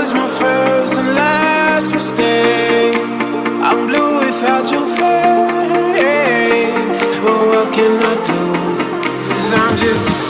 was my first and last mistake I'm blue without your face. But what can I do? Cause I'm just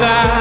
outside.